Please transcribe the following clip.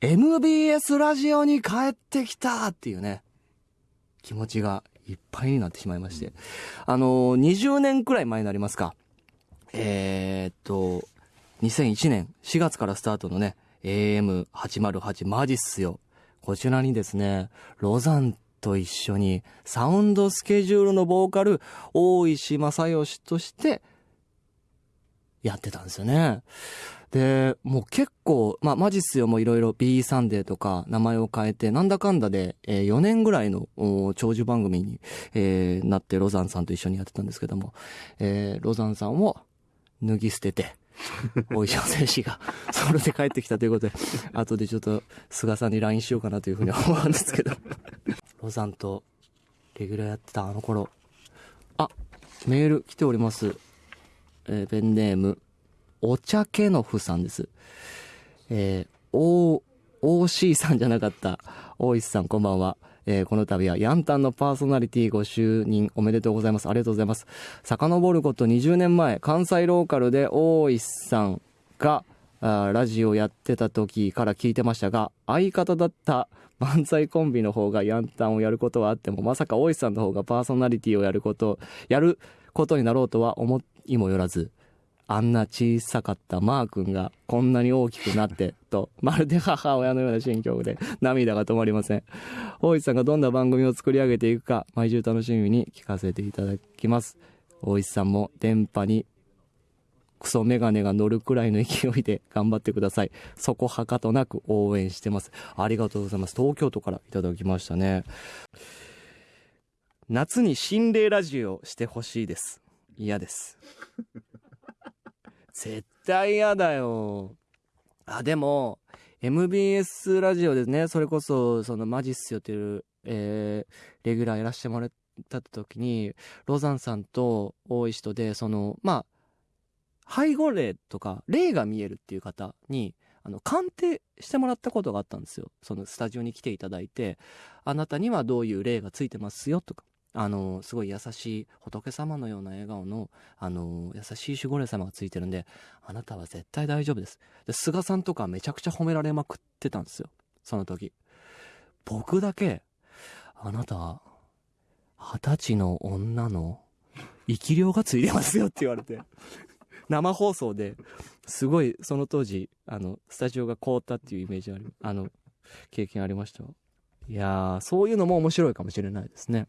MBS ラジオに帰ってきたっていうね、気持ちがいっぱいになってしまいまして。あのー、20年くらい前になりますか。えー、っと、2001年4月からスタートのね、AM808 マジっすよ。こちらにですね、ロザンと一緒にサウンドスケジュールのボーカル、大石正義としてやってたんですよね。で、もう結構、まあ、マジっすよ。もいろいろ B サンデーとか名前を変えて、なんだかんだで、えー、4年ぐらいの長寿番組に、えー、なってロザンさんと一緒にやってたんですけども、えー、ロザンさんを脱ぎ捨てて、大石選手がソロで帰ってきたということで、後でちょっと菅さんに LINE しようかなというふうに思うんですけど、ロザンとレギュラーやってたあの頃、あ、メール来ております。えー、ペンネーム、お茶ケノフさんです。えー、お、OC さんじゃなかった、大石さんこんばんは。えー、この度はヤンタンのパーソナリティご就任おめでとうございます。ありがとうございます。遡ること20年前、関西ローカルで大石さんが、あラジオやってた時から聞いてましたが、相方だった漫才コンビの方がヤンタンをやることはあっても、まさか大石さんの方がパーソナリティをやること、やることになろうとは思いもよらず、あんな小さかったマー君がこんなに大きくなって、と、まるで母親のような心境で涙が止まりません。大石さんがどんな番組を作り上げていくか、毎週楽しみに聞かせていただきます。大石さんも電波にクソメガネが乗るくらいの勢いで頑張ってください。そこはかとなく応援してます。ありがとうございます。東京都からいただきましたね。夏に心霊ラジオしてほしいです。嫌です。絶対嫌だよ。あ、でも、MBS ラジオですね、それこそ、そのマジっすよっていう、えー、レギュラーやらせてもらった時に、ロザンさんと大石とで、その、まあ、背後霊とか、霊が見えるっていう方に、あの、鑑定してもらったことがあったんですよ。そのスタジオに来ていただいて、あなたにはどういう霊がついてますよとか、あの、すごい優しい仏様のような笑顔の、あの、優しい守護霊様がついてるんで、あなたは絶対大丈夫です。で、菅さんとかめちゃくちゃ褒められまくってたんですよ。その時。僕だけ、あなた、二十歳の女の生き量がついてますよって言われて。生放送ですごいその当時あのスタジオが凍ったっていうイメージあるあの経験ありましたいやーそういうのも面白いかもしれないですね